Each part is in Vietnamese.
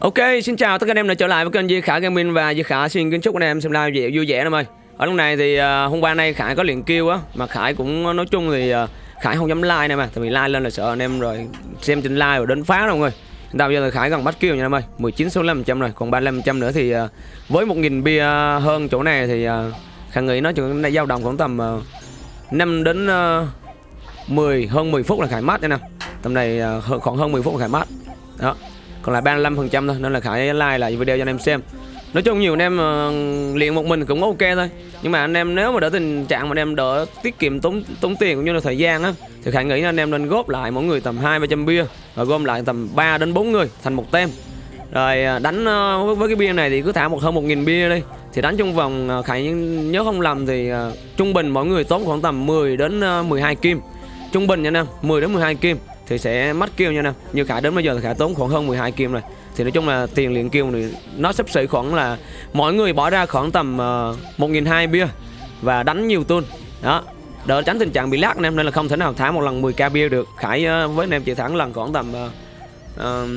Ok, xin chào tất cả anh em đã trở lại với kênh Di Khả Gaming và Di Khả xin kính chúc anh em xem live dễ vui vẻ em ơi. Ở lúc này thì uh, hôm qua nay Khải có liền kêu á, mà Khải cũng à, nói chung thì uh, Khải không dám like nè mà, tại vì like lên là sợ anh em rồi xem trên like rồi đến phá đâu mọi người. Hiện tại bây giờ thì Khải gần bắt kêu nha em ơi, 19 số 500 rồi, còn 35% nữa thì uh, với 1000 bia hơn chỗ này thì uh, Khải nghĩ nó chừng này dao động khoảng tầm uh, 5 đến uh, 10 hơn 10 phút là Khải mát nha nè. Tầm này uh, khoảng hơn 10 phút là Khải mát. Đó còn lại 35% thôi nên là Khải like lại video cho anh em xem. Nói chung nhiều anh em uh, luyện một mình cũng ok thôi. Nhưng mà anh em nếu mà đỡ tình trạng mà anh em đỡ tiết kiệm tốn tốn tiền cũng như là thời gian á Thì Khải nghĩ là anh em nên góp lại mỗi người tầm 2-300 bia Rồi gom lại tầm 3 đến 4 người thành một tem. Rồi ờ, đánh uh, với cái bia này thì cứ thả một hơn 1.000 bia đi. Thì đánh trong vòng uh, Khải nhớ không lầm thì uh, trung bình mỗi người tốn khoảng tầm 10 đến uh, 12 kim. Trung bình nha anh em 10 đến 12 kim thì sẽ mất kêu nha nè. Như khải đến bây giờ thì khải tốn khoảng hơn 12 kim rồi. Thì nói chung là tiền luyện kêu thì nó sắp xỉ khoảng là mỗi người bỏ ra khoảng tầm ờ, uh, 1.200 bia và đánh nhiều tuôn đó đỡ tránh tình trạng bị lát anh em nên là không thể nào thả một lần 10k bia được. Khải uh, với anh em chỉ thẳng lần khoảng tầm uh,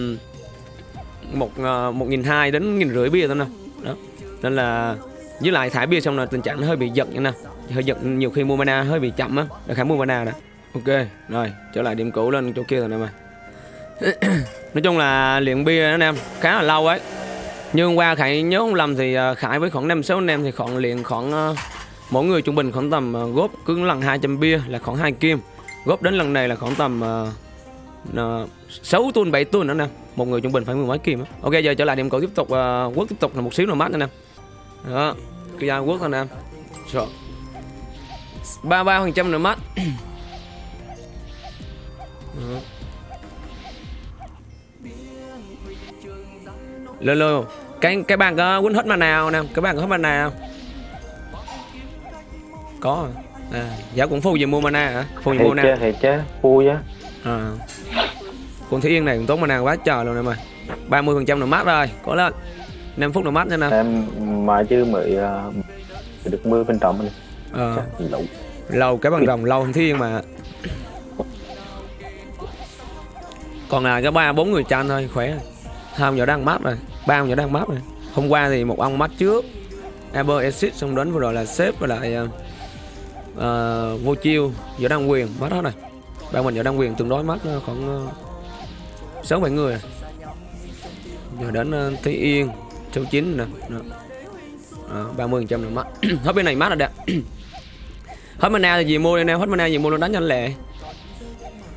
một uh, một nghìn hai đến nghìn rưỡi bia thôi nè. Đó nên là với lại thả bia xong là tình trạng nó hơi bị giật nha nè. Hơi giật nhiều khi mua mana hơi bị chậm á khải mua mana đó. Ok, rồi, trở lại điểm cũ lên chỗ kia rồi em mày. Nói chung là luyện bia anh em khá là lâu ấy. Nhưng hôm qua Khải nhớ không lầm thì à, Khải với khoảng 5-6 anh em thì khoảng luyện khoảng à, Mỗi người trung bình khoảng tầm à, góp cứ lần 200 bia là khoảng hai kim. Góp đến lần này là khoảng tầm uh, 6 tuần 7 tuần nữa nè. Một người trung bình phải mười mấy kim đó. Ok giờ trở lại điểm cũ tiếp tục uh, Quốc tiếp tục là một xíu nữa mát anh em Đó, cái ra quốc anh em ba ba phần trăm nữa mắt Lô lô Cái cái bạn có quýnh hết mà nào nè Cái bạn có hết mana nào? Có à Dạ cũng phu gì mua mana hả? Phu gì mua mana Thì chứ Phu chứ. À. Con Thúy Yên này cũng tốn mana quá trời luôn nè mày 30% nữa mát rồi Có lên. 5 phút nữa mát nha nè Em mà chứ mới uh, được mưa bên trọng này Ờ. Lâu Lâu cái bằng rồng lâu Thúy Yên mà còn là cái ba bốn người tranh thôi khỏe. Hai ông nhỏ đang mát rồi ba ông nhỏ đang mát rồi. Hôm qua thì một ông mát trước Aber Exit xong đến vừa rồi là sếp và lại ờ, ờ, uh, vô chiêu giờ đang quyền mát hết rồi. Ba mình giờ đang quyền tương đối mát ờ, khoảng sáu uh, bảy người. Giờ đến uh, Thúy Yên số chín nè ba mươi trăm là mất hết bên này mát rồi đẹp hết mana thì gì mua đây nè hết mana gì mua nó đánh nhanh lẹ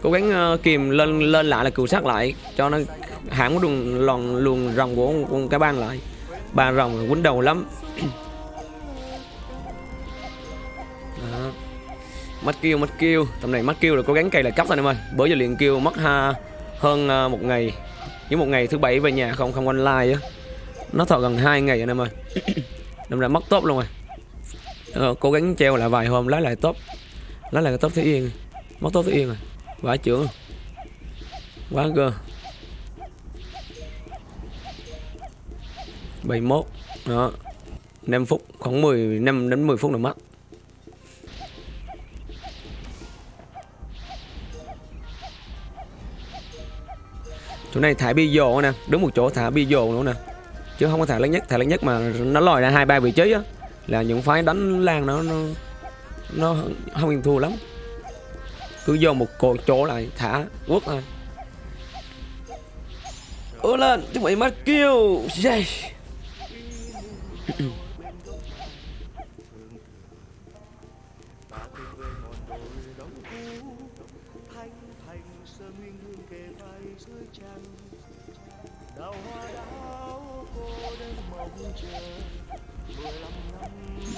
cố gắng uh, kìm lên lên lại là cừu sát lại cho nó hãm cái đường lòn luồng rồng của con, cá bang lại. Ba rồng quấn đầu lắm. Đó. kêu mất kêu tầm này mất kêu là cố gắng cày lại cấp thôi em ơi. Bữa giờ liền kêu mất ha hơn uh, một ngày. Những một ngày thứ bảy về nhà không không online á. Nó thọ gần hai ngày anh em ơi. Đâm ra mất tốt luôn rồi. Ờ, cố gắng treo lại vài hôm lấy lại tốt lấy lại tốt thế yên. Mất tốt thế yên rồi quá trưởng. Quá cơ. 71 đó. 5 phút, khoảng 10 5 đến 10 phút là mất. Chỗ này thả bi dồ nè. Đúng một chỗ thả bi dồ nữa nè. Chứ không có thả lớn nhất. Thả lớn nhất mà nó lòi ra hai, ba vị trí á, là những phái đánh lan nó nó nó không yên thua lắm cứ vô một cột chỗ lại thả quất lên ơ, lên chúng mày mất kêu yeah.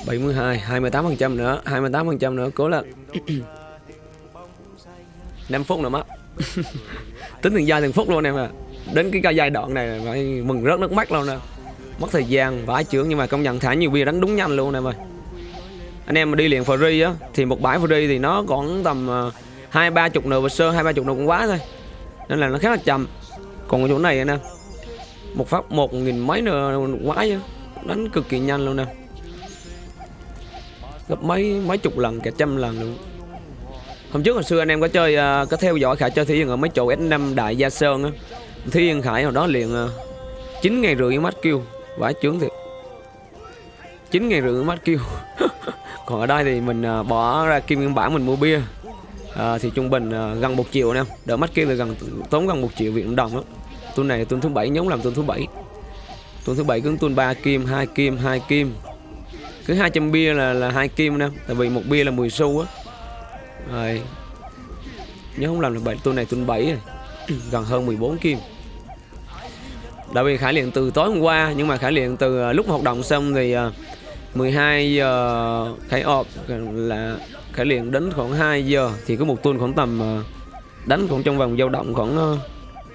bảy mươi hai hai mươi tám phần trăm nữa, hai mươi tám phần trăm nữa, cố lên. 5 phút nữa mất. Tính từng giây từng phút luôn em à đến cái giai đoạn này phải mừng rớt nước mắt luôn nè. Mất thời gian vãi trưởng nhưng mà công nhận thả nhiều bia đánh đúng nhanh luôn em ơi. Anh em mà đi liền free á, thì một bãi free thì nó còn tầm ờ, hai ba chục nửa sơ, hai ba chục nửa cũng quá thôi. Nên là nó khá là chậm. Còn chỗ này nè, một phát một nghìn mấy nửa quá chứ. Đánh cực kỳ nhanh luôn nè. Gấp mấy mấy chục lần, cả trăm lần luôn hôm trước hồi xưa anh em có chơi à, có theo dõi khải chơi thi ở mấy chỗ S5 đại gia sơn á. Thi Yên Khải hồi đó liền à, uh, 9 ngàn rưỡi mắt kêu. Vãi chướng thiệt. 9 ngày rưỡi mắt kêu. Còn ở đây thì mình à, bỏ ra kim nguyên bản mình mua bia. À, thì trung bình gần một triệu nè. Đỡ mắt kêu là gần tốn gần một triệu Việt đồng á. tuần này tuần thứ bảy nhóm làm tuần thứ bảy. Tuần thứ bảy cứ tuần ba kim hai kim hai kim. Cứ 200 bia là là hai kim nè. Tại vì một bia là 10 xu á rồi. Nếu không làm được bảy tuần này tuần 7 rồi gần hơn 14 kim. Tại vì Khải luyện từ tối hôm qua nhưng mà Khải luyện từ à, lúc hoạt động xong thì à, 12 giờ Khải ọp là Khải luyện đến khoảng 2 giờ thì có một tuần khoảng tầm à, đánh khoảng trong vòng dao động khoảng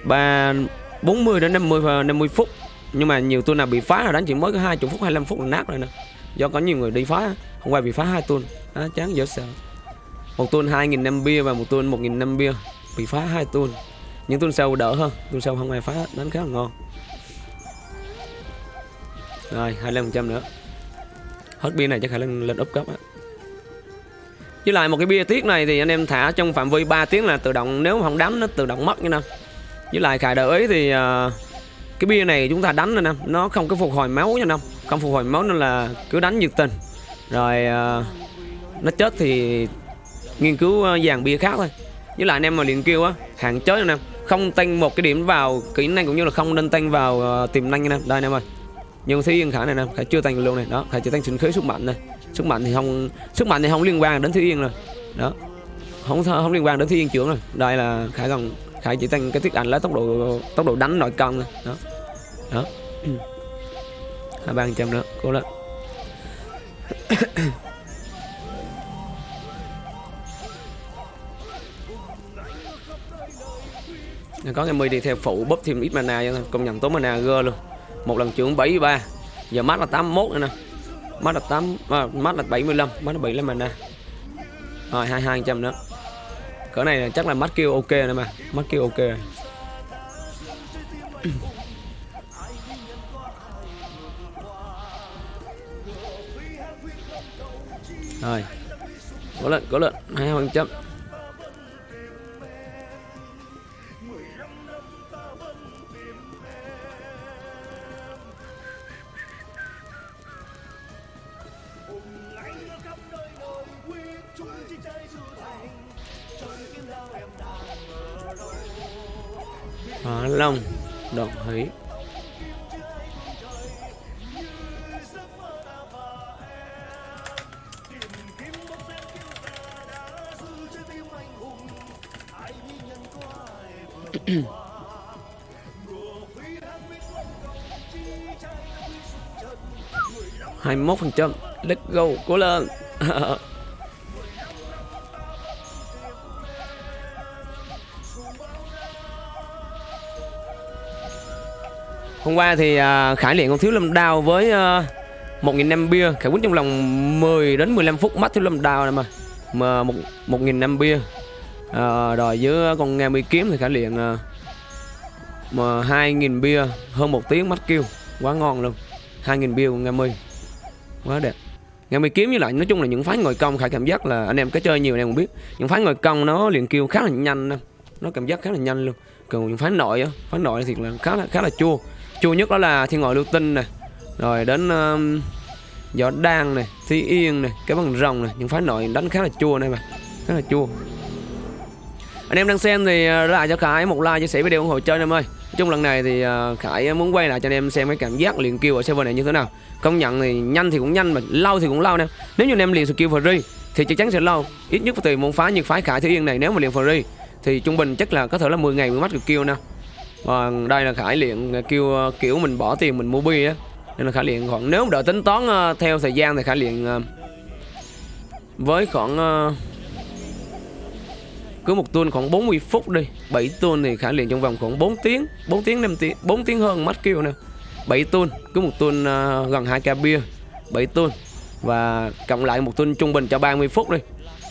3 40 đến 50 và 50 phút. Nhưng mà nhiều tuần nào bị phá là đánh chỉ mới có 20 phút 25 phút là nát rồi nè. Do có nhiều người đi phá hôm qua bị phá hai tuần à, chán dở sợ một tuần 2.000 năm bia và một tuần 1.000 năm bia. Bị phá hai tuần những tuần sau đỡ hơn. Tuần sau không ai phá đánh khá là ngon. Rồi 25% nữa. Hết bia này chắc khả năng lên úp cấp á. Với lại một cái bia tiết này thì anh em thả trong phạm vi 3 tiếng là tự động nếu mà không đánh nó tự động mất như nè với lại khải đợi ý thì uh, cái bia này chúng ta đánh nè nè nó không có phục hồi máu nha nè không phục hồi máu nên là cứ đánh nhiệt tình. Rồi uh, nó chết thì nghiên cứu ờ, dàn bia khác thôi. Với lại anh em mà liền kêu á hạn chế anh em không tăng một cái điểm vào kỹ năng cũng như là không nên tăng vào uh, tiềm năng anh nè đây anh em ơi. Nhưng Thúy Yên khả này nè khả chưa tăng luôn này. Đó khả chỉ tăng sinh khí sức mạnh này sức mạnh thì không sức mạnh thì không liên quan đến Thúy Yên rồi. Đó. Không không liên quan đến Thúy Yên trưởng rồi. Đây là khả còn Khải chỉ tăng cái tiết ảnh lấy tốc độ tốc độ đánh nội công này, đó. Đó. Hai ba trăm nữa cố lên. có cái đi theo phụ bóp thêm ít mana cho công nhận tốn mana gơ luôn. Một lần trưởng 73 giờ mắt là 81 nữa nè. Mắt là 8 à, mắt là 75 mắt là 75 mana. Rồi 22 nữa. Cỡ này là chắc là mắt kêu ok nữa mà. Mắt kêu ok rồi. Rồi. Có lợn có lợn hai phần trăm. Hóa Long Đồng Hấy hai mươi phần trăm let's go cố lên. hôm qua thì uh, khải luyện con thiếu lâm đao với uh, một nghìn năm bia. Khải quýnh trong lòng 10 đến 15 phút mắt thiếu lâm đao này mà. Mà một một nghìn năm bia. Uh, rồi với con nghe mi kiếm thì khải luyện uh, mà hai nghìn bia. Hơn một tiếng mắt kêu. Quá ngon luôn. Hai nghìn bia con nghe mi. Quá đẹp. Nghe mi kiếm với lại nói chung là những phái ngồi công khải cảm giác là anh em có chơi nhiều anh em cũng biết. Những phái ngồi công nó liền kêu khá là nhanh đó. nó cảm giác khá là nhanh luôn. Còn những phái nội á phái nội thì là khá là khá là chua chua nhất đó là thiên ngoại lưu tinh này rồi đến um, gió đan này thi yên này cái bằng rồng này những phái nội đánh khá là chua này mà. Khá là chua. Anh em đang xem thì à, lại cho khải một like chia sẻ video ủng hộ chơi em ơi. Chung lần này thì à, khải muốn quay lại cho anh em xem cái cảm giác liền kêu ở server này như thế nào. Công nhận thì nhanh thì cũng nhanh mà lâu thì cũng lâu nè. Nếu như anh em liền skill free thì chắc chắn sẽ lâu. Ít nhất tùy môn phái như phái khải thi yên này. Nếu mà liền free thì trung bình chắc là có thể là 10 ngày mới mắt được kêu nè và đây là khải luyện kêu kiểu mình bỏ tiền mình mua bi á. Nên là khải luyện khoảng nếu đợi tính toán ờ, theo thời gian thì khải luyện ờ, với khoảng ờ, cứ một tuần khoảng 40 phút đi. 7 tuần thì khả luyện trong vòng khoảng 4 tiếng 4 tiếng 5 tiếng 4 tiếng hơn mắt kêu nè. 7 tuần cứ một tuần uh, gần 2 ca bia 7 tuần. Và cộng lại một tuần trung bình cho 30 phút đi.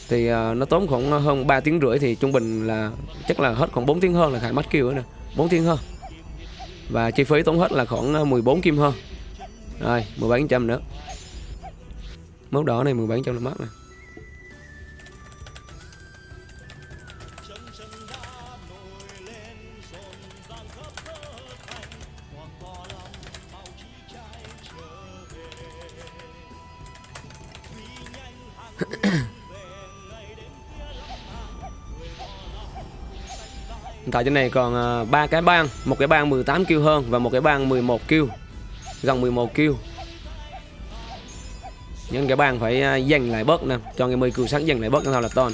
Thì uh, nó tốn khoảng hơn 3 tiếng rưỡi thì trung bình là chắc là hết khoảng 4 tiếng hơn là khải mắt kêu nữa nè. 4 tiếng hơn. Và chi phí tốn hết là khoảng ờ, 14 kim hơn. Rồi 17 trăm nữa. Mốt đỏ này 17 trăm là mắc này tại trên này còn à, ba cái bang. Một cái bang 18 kêu hơn và một cái bang 11 kêu. Gần 11 kêu. Những cái bang phải à, dành lại bớt nè. Cho người mươi cừu sắc dành lại bớt cho thao là ton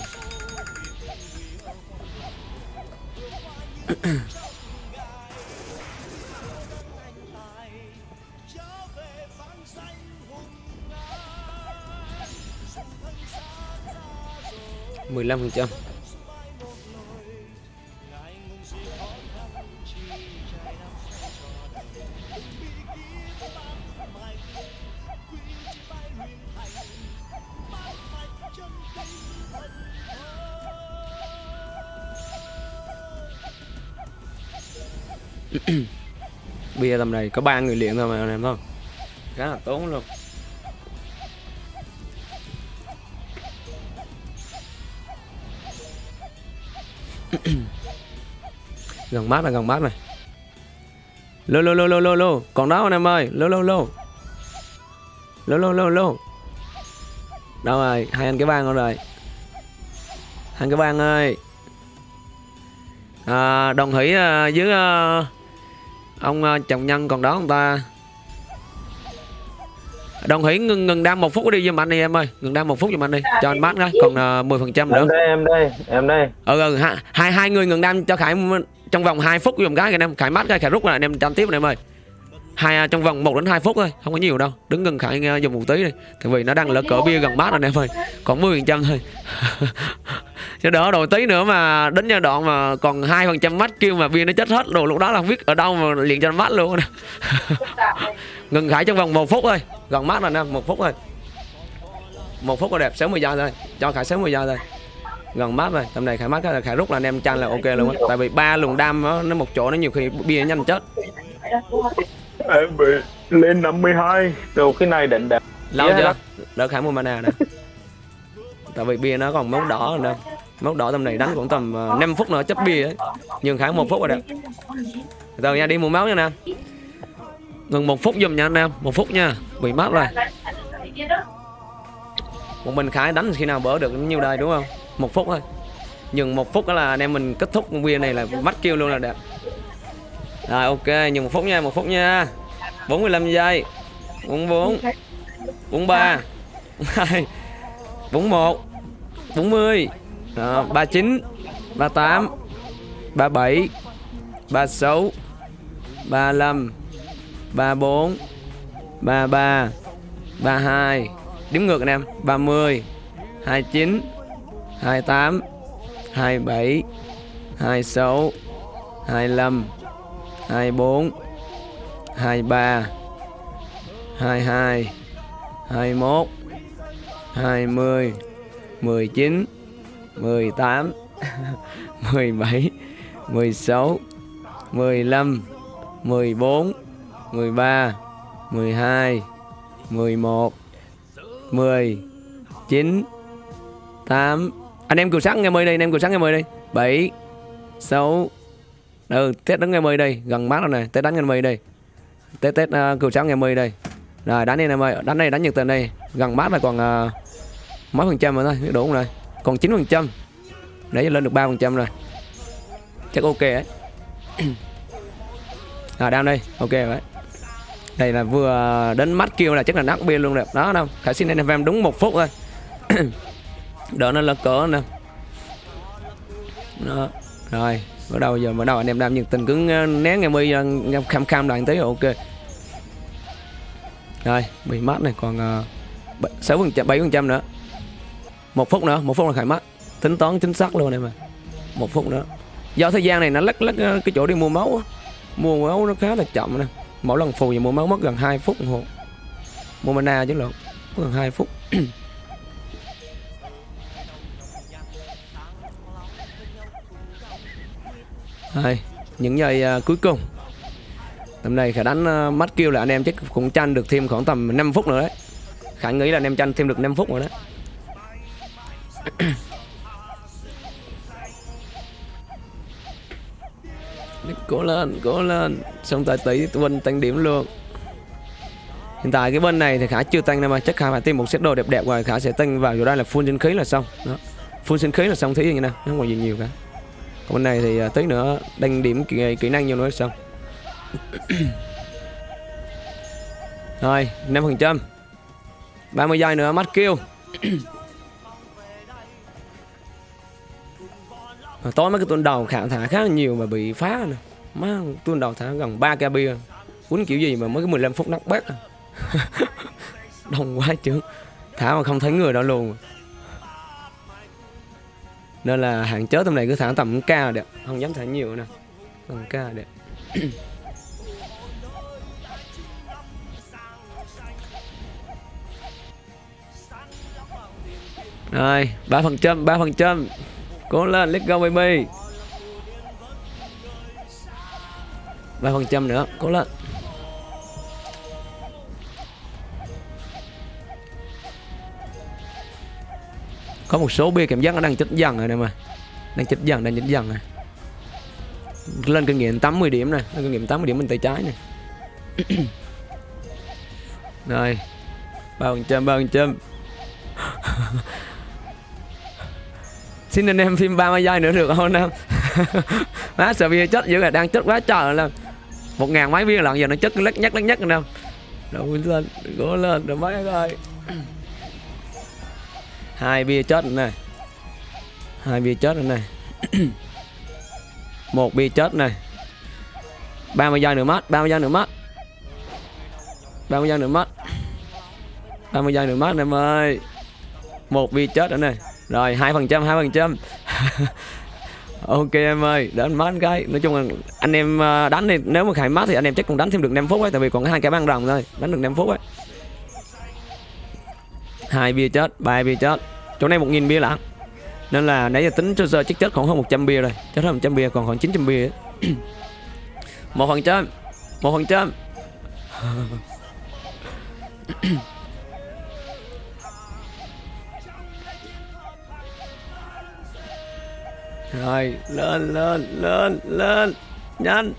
mười lăm phần trăm. bia tầm này có ba người luyện thôi mà anh em không? Khá là tốn luôn. Gần mát là gần mát này lô lô lô lô lô lô. Còn đó anh em ơi. Lô lô lô. Lô lô lô lô. Đâu rồi? Hai anh cái bang rồi. Hai anh cái bang ơi. À, đồng hỷ à, với à, ông à, chồng nhân còn đó không ta? Đồng hỷ ngừng ngừng đam một phút đi giùm anh đi em ơi. Ngừng đam một phút giùm anh đi. Cho anh mát cái còn uh, 10 phần trăm nữa. Em đây em đây em đây. Ừ, ừ hai, hai hai người ngừng đam cho khải trong vòng 2 phút dùng cái anh em. Khải mát cái khải rút lại anh em tranh tiếp này em ơi hai à, trong vòng 1 đến 2 phút thôi không có nhiều đâu. Đứng gần khải dùng một tí đi. Tại vì nó đang lỡ cỡ bia gần bát rồi anh em ơi còn 10 phần trăm thôi. Cho đỡ đồ tí nữa mà đến giai đoạn mà còn hai phần trăm mắt kêu mà bia nó chết hết đồ lúc đó là không biết ở đâu mà liền cho nó luôn. Ngừng khải trong vòng một phút thôi gần mát rồi nè một phút thôi. Một phút là đẹp sớm 10 giờ thôi cho khải sớm 10 giờ thôi. Gần mát rồi tầm này khải mát cái là khải rút là anh em chăn là ok luôn á. Tại vì ba luồng đam đó, nó một chỗ nó nhiều khi bia nó nhanh chết em bị lên 52 từ khi này định đẹp lâu Yeah, chưa? Đỡ khải mua mana nè. Tại vì bia nó còn mốc đỏ rồi nè. Mốc đỏ tầm này đánh cũng tầm uh, 5 phút nữa chấp bia ấy. Nhường khải một phút rồi đẹp rồi nha đi mua máu nha nè. Ngừng một phút giùm nha anh em. Một phút nha. Bị mát rồi. Một mình khải đánh khi nào bỡ được nhiêu đây đúng không? Một phút thôi. Nhường một phút đó là anh em mình kết thúc bia này là bắt kêu luôn là đẹp rồi ok nhường một phút nha một phút nha. 45 giây. 44 43 42 41 40 Đó, 39 38 37 36 35 34 33 32 Đếm ngược anh em 30 29 28 27 26 25 24 23 22 21 20 19 18 17 16 15 14 13 12 11 10 9 8 Anh em cừu sắt nghe mời đi, anh em cừu sắt nghe mời đi. 7 6 Ừ, Tết đánh nghe mời đây, gần mát rồi này. Tết đánh ngày 10 đây. Tết Tết à, uh, cừu sáng nghe mời đây. Rồi đánh đi em ơi, đánh này đánh nhiệt tình đây. Gần mát là còn uh, mấy phần trăm rồi thôi, đủ không rồi Còn 9 phần trăm. Để lên được 3 phần trăm rồi. Chắc ok đấy À đang đây, ok đấy đây là vừa đến mắt kêu là chắc là nát bia luôn rồi. Đó đâu khải xin anh em đúng một phút thôi. Đỡ nó là cỡ nè. Đó rồi bắt đầu giờ bắt đầu anh em đang nhiệt tình cứ ờ, nén ngày mươi ờ, kham kham đoạn tới tí ok. Rồi bị mất này còn ờ, sáu phần trăm bảy phần trăm nữa. Một phút nữa một phút là khải mắt tính toán chính xác luôn này mà một phút nữa. Do thời gian này nó lắc lắc ờ, cái chỗ đi mua máu á. mua máu nó khá là chậm nè. Mỗi lần phù thì mua máu mất gần 2 phút đồng hồ mua mana chứ lộn gần 2 phút. Đây, những giây uh, cuối cùng. Tầm này khả đánh uh, à, mắt kêu là anh em chắc cũng tranh được thêm khoảng tầm 5 phút nữa đấy. Khả nghĩ là anh em tranh thêm được 5 phút rồi đấy cố lên cố lên. Xong tại tỷ bên tăng điểm luôn. Hiện tại cái bên này thì khả chưa tăng đâu mà. Chắc khả phải tìm một set đồ đẹp đẹp rồi khả sẽ tăng vào chỗ đây là full sinh khí là xong. Đó. Full sinh khí là xong thí như thế nào, không còn gì nhiều cả còn bên này thì à, tí nữa đăng điểm kỹ, à, kỹ năng vô nữa xong rồi 5 phần trăm. 30 giây nữa mắt kêu. Hồi tối mấy cái tuần đầu khả thả khá là nhiều mà bị phá nè má tuần đầu thả gần 3 ca bia. Quýnh kiểu gì mà mới cái 15 phút nắp bét à. đông quá chứ. Thả mà không thấy người đó luôn nên là hạn chế tầm này, cứ thả tầm ca đẹp không dám thả nhiều nè. Tầm ca đẹp rồi, ba phần trăm, ba phần trăm. Cố lên let's go, baby. Ba phần trăm nữa, cố lên. Có một số bia cảm giác nó đang chết dần rồi nè mà. Đang chết dần, đang chết dần này lên kinh nghiệm 80 điểm này lên kinh nghiệm 80 điểm bên tay trái này rồi. Ba phần trăm ba phần trăm xin anh em phim 30 giây nữa được không em? Má sợ bia chết dữ là đang chết quá trời là một ngàn mấy bia lận, giờ nó chết lắc nhắc lắc nhắc anh em. Đâu lên cố lên, rồi mấy ơi hai bia chết nữa này. Hai bia chết nữa này. Một bia chết này. 30 giây nữa mất 30 giây nữa mất. 30 giây nữa mất. 30 giây nữa mất em ơi. Một bia chết nữa này. Rồi, hai phần trăm, hai phần trăm. Ok em ơi, đến mất cái. Nói chung là anh em à, đánh thì nếu mà khải mát thì anh em chắc cũng đánh thêm được 5 phút ấy, tại vì còn hai cái băng rồng thôi. Đánh được 5 phút ấy hai bia chết, ba bia chết. Chỗ này một nghìn bia lận. Nên là nãy giờ tính cho giờ chắc chết khoảng hơn 100 bia rồi. Chết hơn 100 bia còn khoảng 900 bia một phần trăm một phần trăm rồi, lên lên lên lên, nhanh.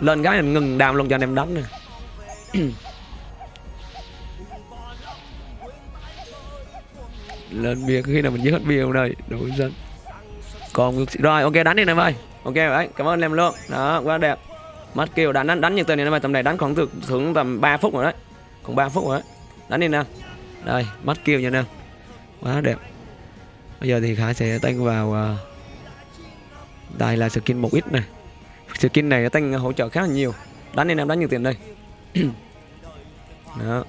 Lên cái này ngừng đàm luôn cho anh em đánh nè. lên bia khi nào mình giết hết bia không đây đủ dân còn rồi ok đánh đi em ơi ok đấy cảm ơn em luôn đó quá đẹp. Mắt kêu đánh đánh đánh như tên này em ơi tầm này đánh khoảng từ thưởng tầm 3 phút rồi đấy. Còn 3 phút rồi đấy. Đánh đi nè đây mắt kêu nha nào. Quá đẹp. Bây giờ thì khải sẽ tăng vào uh, đây là skin một ít này. Skin này tăng hỗ trợ khá là nhiều. Đánh đi em đánh nhiều tiền đây. Đó.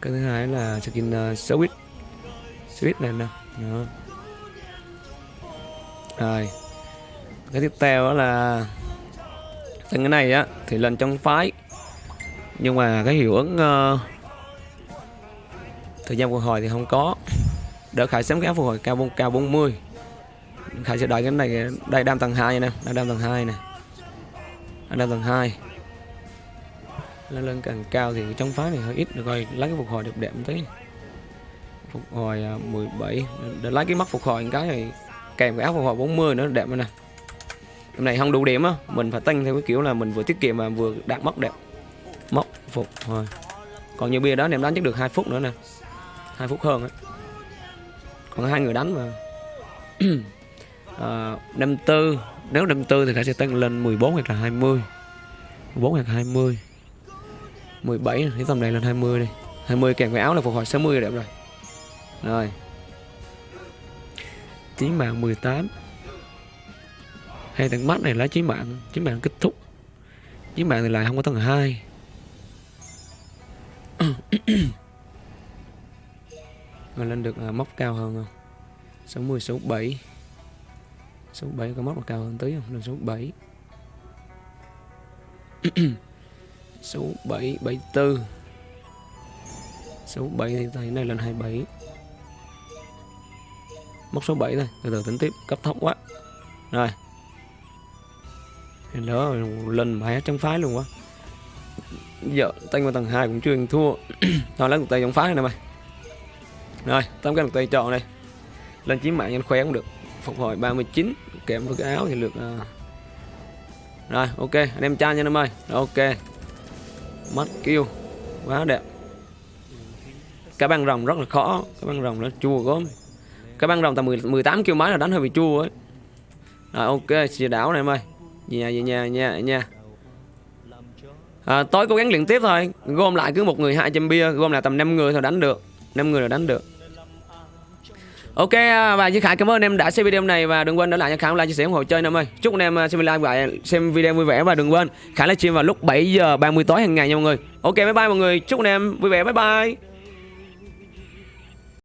Cái thứ hai là skin à, uh, switch switch này nè. Đó. rồi. Cái tiếp theo đó là từng cái này á thì lên trong phái. Nhưng mà cái hiệu ứng uh, thời gian phục hồi thì không có. Đỡ khải sớm cái phục hồi cao cao 40 khải sẽ đợi cái này đây đam tầng 2 nè đây đam tầng 2 nè. Đang đam tầng 2 lên lên càng cao thì trong phái này hơi ít được rồi lấy cái phục hồi đẹp đẹp một tí phục hồi à, 17 để lấy cái mắt phục hồi cái này kèm cái áo phục hồi 40 nữa đẹp nè. Hôm này không đủ điểm á mình phải tăng theo cái kiểu là mình vừa tiết kiệm mà vừa đạt mất đẹp. Móc phục hồi. Còn như bia đó em đánh chắc được hai phút nữa nè. Hai phút hơn ấy. còn hai người đánh mà. À, năm tư. Nếu năm tư thì sẽ tăng lên 14 hoặc là 20 14 hoặc 20 17 cái tầm này lên 20 đi. 20 kèm cái áo là phục hồi 60 đẹp rồi rồi. Chí mạng 18 Hay tầng mắt này là chí mạng Chí mạng kết thúc. Chí mạng này lại không có tầng 2 Rồi lên được uh, móc cao hơn không? 60, số 7 Số 7 có móc là cao hơn tí không? Lên số 7 Số 7 74 Số 7 thì tay này lên 27 mốc số 7 thôi, từ từ tính tiếp, cấp thấp quá. Rồi. Đó lên mà trong phái luôn quá. Giờ tăng qua tầng 2 cũng chưa thua. Thôi, lấy một tay trong phái này mày. Rồi tám cái một tay chọn này lên chiếm mạng nhanh khoe cũng được. Phục hồi 39 kèm với cái áo thì được à. rồi, ok, anh em trai nha em ơi ok. Mắt kêu, quá đẹp. Cái băng rồng rất là khó, cái băng rồng nó chua gốm cái băng rồng tầm 10, 18 km là đánh hơi bị chua ấy Rồi ok, chia đảo này em ơi. Về nhà, về nhà, nha nha. À, tối cố gắng luyện tiếp thôi. Gom lại cứ một người 200 bia, gom lại tầm 5 người thôi đánh được. 5 người là đánh được. Ok à, và Duy Khải cảm ơn em đã xem video này và đừng quên để lại cho Khải một like chia sẻ ủng hộ chơi em ơi. Chúc anh em à, xem like và xem video vui vẻ và đừng quên Khải livestream vào lúc 7 giờ 30 tối hàng ngày nha mọi người. Ok bye bye mọi người. Chúc anh em vui vẻ bye bye.